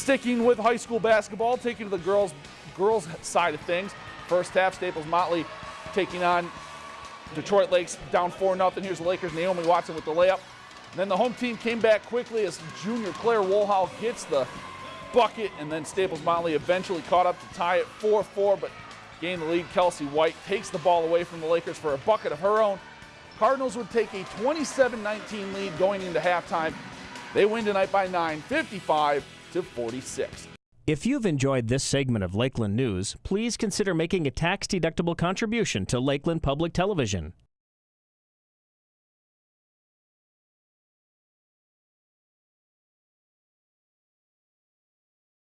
Sticking with high school basketball, taking to the girls girls side of things. First half, Staples Motley taking on Detroit Lakes down 4 0. Here's the Lakers, Naomi Watson with the layup. And then the home team came back quickly as junior Claire Wohlhau gets the bucket, and then Staples Motley eventually caught up to tie it 4 4, but gained the lead. Kelsey White takes the ball away from the Lakers for a bucket of her own. Cardinals would take a 27 19 lead going into halftime. They win tonight by 9, 55 to 46. If you've enjoyed this segment of Lakeland News, please consider making a tax-deductible contribution to Lakeland Public Television.